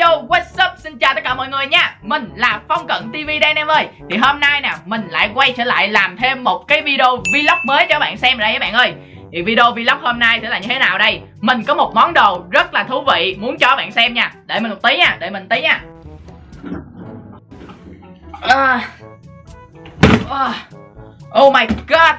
yo, what's up? Xin chào tất cả mọi người nha. Mình là Phong Cận TV đây anh em ơi. Thì hôm nay nè, mình lại quay trở lại làm thêm một cái video vlog mới cho các bạn xem đây các bạn ơi. Thì video vlog hôm nay sẽ là như thế nào đây? Mình có một món đồ rất là thú vị muốn cho các bạn xem nha. Đợi mình một tí nha, đợi mình tí nha. À. À. Oh my god.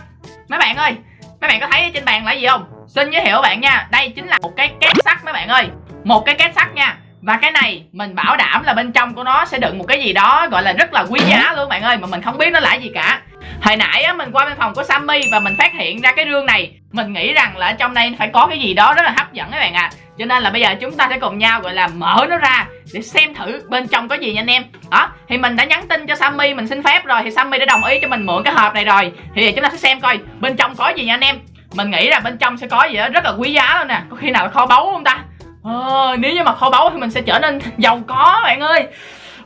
Mấy bạn ơi Mấy bạn có thấy trên bàn là gì không? Xin giới thiệu các bạn nha. Đây chính là một cái két sắt mấy bạn ơi. Một cái két sắt nha và cái này mình bảo đảm là bên trong của nó sẽ đựng một cái gì đó gọi là rất là quý giá luôn bạn ơi Mà mình không biết nó là gì cả. Hồi nãy á, mình qua bên phòng của Sammy và mình phát hiện ra cái rương này. Mình nghĩ rằng là trong đây phải có cái gì đó rất là hấp dẫn các bạn ạ. À. Cho nên là bây giờ chúng ta sẽ cùng nhau gọi là mở nó ra Để xem thử bên trong có gì nha anh em. Đó, thì mình đã nhắn tin cho Sammy mình xin phép rồi Thì Sammy đã đồng ý cho mình mượn cái hộp này rồi. Thì chúng ta sẽ xem coi bên trong có gì nha anh em. Mình nghĩ là bên trong sẽ có gì đó rất là quý giá luôn nè. Có khi nào là kho báu không ta? À, nếu như mà kho báu thì mình sẽ trở nên giàu có bạn ơi.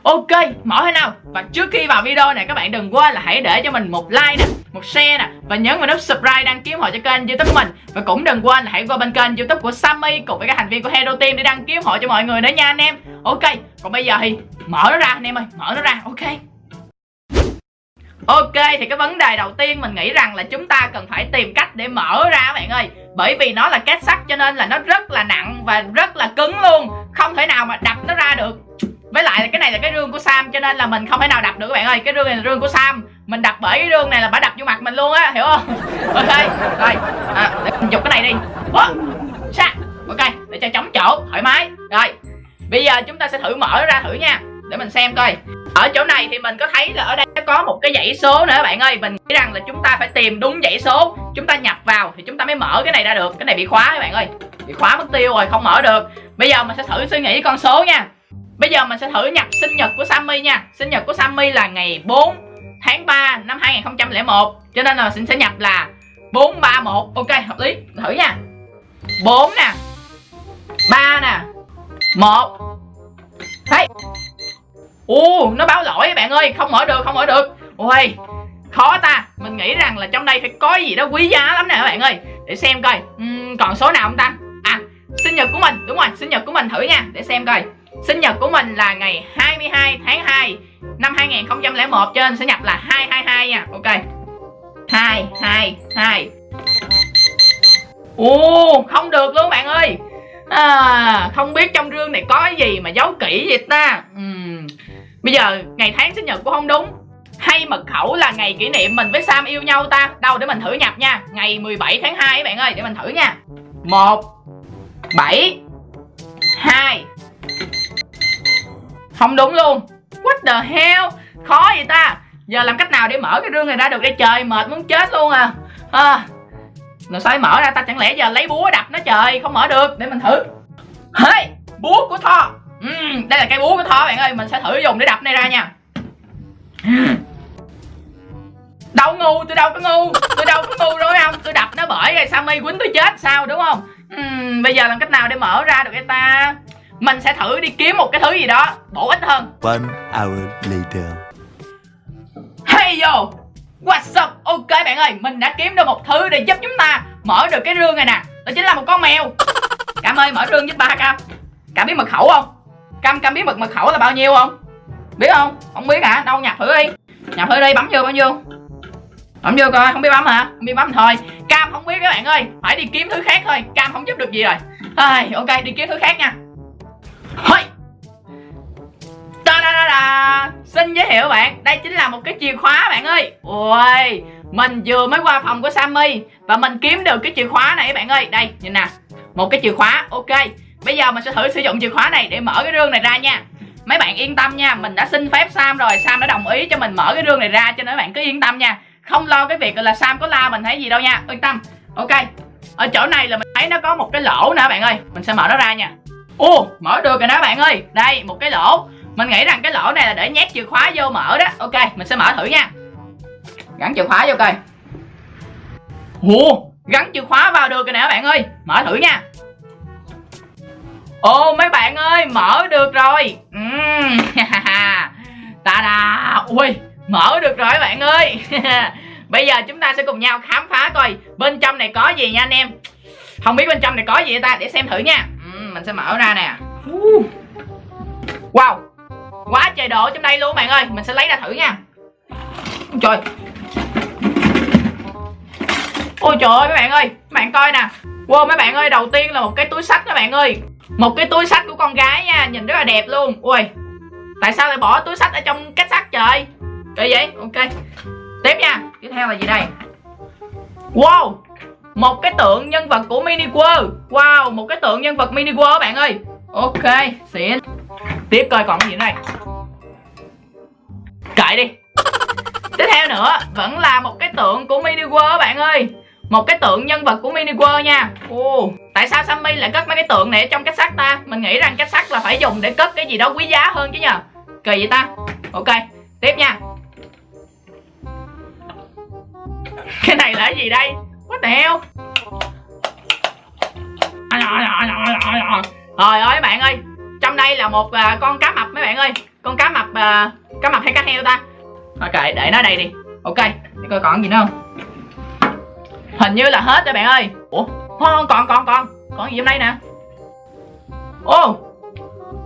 Ok, mở thế nào? Và trước khi vào video này các bạn đừng quên là hãy để cho mình một like nè Một share nè Và nhấn vào nút subscribe đăng ký hộ cho kênh youtube của mình. Và cũng đừng quên là hãy qua bên kênh youtube của Sammy Cùng với các thành viên của Hero Team để đăng ký hộ cho mọi người nữa nha anh em. Ok, còn bây giờ thì mở nó ra anh em ơi Mở nó ra, ok. Ok thì cái vấn đề đầu tiên mình nghĩ rằng là chúng ta cần phải tìm cách để mở ra các bạn ơi. Bởi vì nó là két sắt cho nên là nó rất là nặng và rất là cứng luôn. Không thể nào mà đập nó ra được. Với lại là cái này là cái rương của Sam cho nên là mình không thể nào đập được các bạn ơi. Cái rương này là rương của Sam. Mình đập bởi cái rương này là bả đập vô mặt mình luôn á hiểu không? Ok rồi. À, để mình dục cái này đi. Ủa, sa Ok để cho chống chỗ thoải mái. Rồi bây giờ chúng ta sẽ thử mở nó ra thử nha. Để mình xem coi. Ở chỗ này thì mình có thấy là ở đây có một cái dãy số nữa, bạn ơi. Mình nghĩ rằng là chúng ta phải tìm đúng dãy số. Chúng ta nhập vào thì chúng ta mới mở cái này ra được. Cái này bị khóa các bạn ơi. Bị khóa mất tiêu rồi, không mở được. Bây giờ mình sẽ thử suy nghĩ con số nha. Bây giờ mình sẽ thử nhập sinh nhật của Sammy nha. Sinh nhật của Sammy là ngày 4 tháng 3 năm 2001 cho nên là mình sẽ nhập là 431 ok, hợp lý. Thử nha. 4 nè. 3 nè. 1 Thấy. Ồ nó báo lỗi bạn ơi không mở được không mở được. Ôi khó ta. Mình nghĩ rằng là trong đây phải có gì đó quý giá lắm nè các bạn ơi. Để xem coi. Uhm, Còn số nào không ta? À sinh nhật của mình. Đúng rồi sinh nhật của mình thử nha. Để xem coi. Sinh nhật của mình là ngày 22 tháng 2 Năm 2001 cho nên sẽ nhập là 222 nha. Ok. 222 Ồ không được luôn bạn ơi. À, Không biết trong rương này có cái gì mà giấu kỹ vậy ta? Uhm. Bây giờ ngày tháng sinh nhật cũng không đúng. Hay mật khẩu là ngày kỷ niệm mình với Sam yêu nhau ta. Đâu để mình thử nhập nha. Ngày 17 tháng 2 các bạn ơi Để mình thử nha. 1 7 2 Không đúng luôn. What the hell? Khó vậy ta. Giờ làm cách nào để mở cái rương này ra được đây? Trời Mệt muốn chết luôn à, à. Rồi sao mở ra ta? Chẳng lẽ giờ lấy búa đập nó trời? Không mở được. Để mình thử. Hey Búa của Thor uhm, đây là cây búa của thỏ bạn ơi mình sẽ thử dùng để đập này ra nha. Đâu ngu tôi đâu có ngu tôi đâu có ngu rồi không? Tôi đập nó bởi rồi sammy quýnh tôi chết sao đúng không? Uhm, bây giờ làm cách nào để mở ra được cái ta? Mình sẽ thử đi kiếm một cái thứ gì đó bổ ích hơn. One hour later. Hey yo what's up? Ok bạn ơi mình đã kiếm được một thứ để giúp chúng ta mở được cái rương này nè. Đó chính là một con mèo. Cảm ơn mở rương giúp ba cam cảm biết mật khẩu không cam cam biết mật mật khẩu là bao nhiêu không? Biết không? Không biết hả? Đâu nhập thử đi. Nhập thử đi, bấm vô bao nhiêu bấm vô coi, không biết bấm hả? Không biết bấm thôi. Cam không biết các bạn ơi. Phải đi kiếm thứ khác thôi. Cam không giúp được gì rồi. Thôi, ok, đi kiếm thứ khác nha. Thôi ta da da da xin giới thiệu bạn. Đây chính là một cái chìa khóa, bạn ơi. Ôi, mình vừa mới qua phòng của sammy và mình kiếm được cái chìa khóa này các bạn ơi. Đây, nhìn nè. Một cái chìa khóa, ok. Bây giờ mình sẽ thử sử dụng chìa khóa này để mở cái rương này ra nha. Mấy bạn yên tâm nha, Mình đã xin phép Sam rồi, Sam đã đồng ý cho mình mở cái rương này ra, Cho nên mấy bạn cứ yên tâm nha. Không lo cái việc là Sam có la mình thấy gì đâu nha, Yên tâm. Ok, Ở chỗ này là mình thấy nó có một cái lỗ nè bạn ơi, Mình sẽ mở nó ra nha. Ồ mở được rồi đó bạn ơi. Đây, một cái lỗ. Mình nghĩ rằng cái lỗ này là để nhét chìa khóa vô mở đó. Ok, mình sẽ mở thử nha. Gắn chìa khóa vô coi. Ồ, gắn chìa khóa vào được rồi nè bạn ơi. Mở thử nha. Ồ mấy bạn ơi mở được rồi. Uhm, Ta da Ui mở được rồi bạn ơi. Bây giờ chúng ta sẽ cùng nhau khám phá coi Bên trong này có gì nha anh em. Không biết bên trong này có gì ta? Để xem thử nha. Uhm, Mình sẽ mở ra nè. Wow quá trời độ trong đây luôn bạn ơi. Mình sẽ lấy ra thử nha. Trời. Ôi trời ơi mấy bạn ơi. Mấy bạn coi nè. Wow mấy bạn ơi đầu tiên là một cái túi sách các bạn ơi một cái túi sách của con gái nha, nhìn rất là đẹp luôn. Ui, tại sao lại bỏ túi sách ở trong cách sắt trời? Kỳ vậy? Ok. Tiếp nha. Tiếp theo là gì đây? Wow, một cái tượng nhân vật của mini world wow, một cái tượng nhân vật mini world bạn ơi. Ok, xịn. Tiếp coi còn cái gì đây? Kệ đi. Tiếp theo nữa, vẫn là một cái tượng của mini world bạn ơi một cái tượng nhân vật của mini world nha. Ồ, tại sao sammy lại cất mấy cái tượng này ở trong cách sắt ta? Mình nghĩ rằng cách sắt là phải dùng để cất cái gì đó quý giá hơn chứ nhờ. Kỳ vậy ta. Ok tiếp nha. Cái này là cái gì đây? What the hell? Trời ơi bạn ơi. Trong đây là một uh, con cá mập mấy bạn ơi. Con cá mập uh, Cá mập hay cá heo ta? Ok để nó đây đi. Ok để coi còn gì nữa không? Hình như là hết rồi bạn ơi. Ủa không còn còn còn. Còn gì trong đây nè? Ô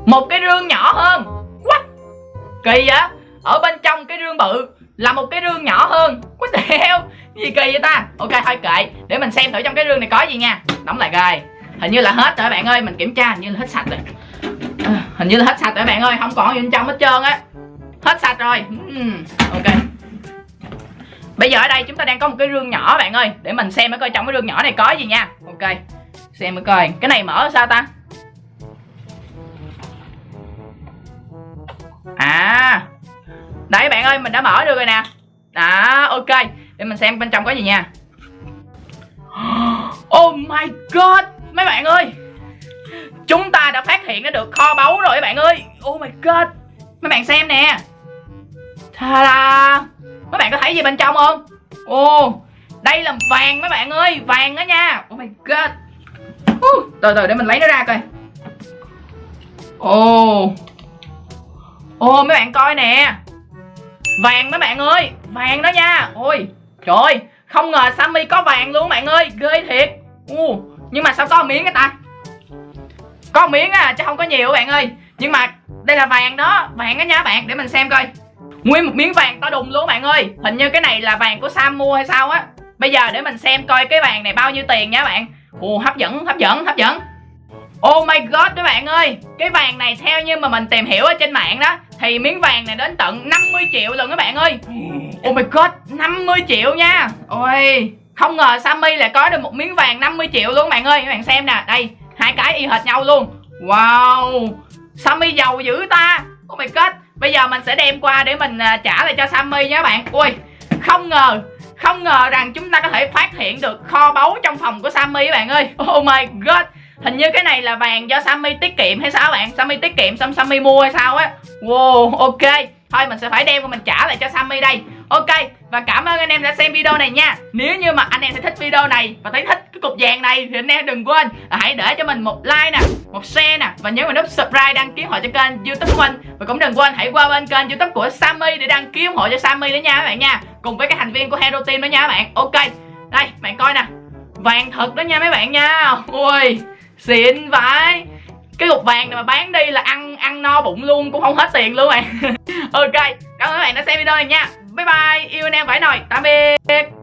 Một cái rương nhỏ hơn. What? Kỳ vậy? Ở bên trong cái rương bự Là một cái rương nhỏ hơn. What the hell? Gì kỳ vậy ta? Ok thôi kệ. Để mình xem thử trong cái rương này có gì nha. Đóng lại rồi Hình như là hết rồi bạn ơi. Mình kiểm tra hình như là hết sạch rồi. À, Hình như là hết sạch rồi bạn ơi. Không còn gì bên trong hết trơn á. Hết sạch rồi. Uhm, Ok. Bây giờ ở đây chúng ta đang có một cái rương nhỏ, bạn ơi. Để mình xem coi trong cái rương nhỏ này có gì nha. Ok, Xem mới coi. Cái này mở sao ta? À Đấy bạn ơi, mình đã mở được rồi nè. Đó, ok. Để mình xem bên trong có gì nha. Oh my god, Mấy bạn ơi. Chúng ta đã phát hiện được kho báu rồi các bạn ơi. Oh my god. Mấy bạn xem nè. Ta-da. Mấy bạn có thấy gì bên trong không? Ồ Đây là vàng mấy bạn ơi Vàng đó nha. Oh my god. Uh, Từ từ để mình lấy nó ra coi. Ồ. Ồ mấy bạn coi nè. Vàng mấy bạn ơi Vàng đó nha. Ôi Trời ơi Không ngờ Sammy có vàng luôn bạn ơi Ghê thiệt. Uh, Nhưng mà sao có miếng cái ta? Có miếng à chứ không có nhiều bạn ơi. Nhưng mà đây là vàng đó Vàng đó nha bạn Để mình xem coi. Nguyên một miếng vàng to đùng luôn bạn ơi. Hình như cái này là vàng của Sam mua hay sao á. Bây giờ để mình xem coi cái vàng này bao nhiêu tiền nha bạn. Ồ, hấp dẫn hấp dẫn hấp dẫn. Oh my god các bạn ơi. Cái vàng này theo như mà mình tìm hiểu ở trên mạng đó, Thì miếng vàng này đến tận 50 triệu lần các bạn ơi. Oh my god 50 triệu nha. Ôi, Không ngờ Sammy lại có được một miếng vàng 50 triệu luôn các bạn ơi. Các bạn xem nè, Đây, Hai cái y hệt nhau luôn. Wow, Sammy giàu dữ ta. Oh my god. Bây giờ mình sẽ đem qua để mình à, trả lại cho Sammy nha các bạn. Ui, Không ngờ Không ngờ rằng chúng ta có thể phát hiện được kho báu trong phòng của Sammy các bạn ơi. Oh my god. Hình như cái này là vàng do Sammy tiết kiệm hay sao bạn? Sammy tiết kiệm xong Sammy mua hay sao á? Wow, ok. Thôi mình sẽ phải đem và mình trả lại cho Sammy đây. Ok, và cảm ơn anh em đã xem video này nha. Nếu như mà anh em thấy thích video này Và thấy thích cái cục vàng này Thì anh em đừng quên là Hãy để cho mình một like nè, Một share nè, Và nhớ vào nút subscribe đăng ký họ cho kênh youtube của mình. Và cũng đừng quên hãy qua bên kênh youtube của Sammy Để đăng ký ủng hộ cho Sammy nữa nha các bạn nha, Cùng với các thành viên của Hero Team đó nha các bạn. Ok, Đây, bạn coi nè. Vàng thật đó nha mấy bạn nha. Ui, Xịn vãi. Cái cục vàng này mà bán đi là ăn ăn no bụng luôn, cũng không hết tiền luôn bạn. Ok, cảm ơn các bạn đã xem video này nha bye bye yêu anh em phải nồi tạm biệt.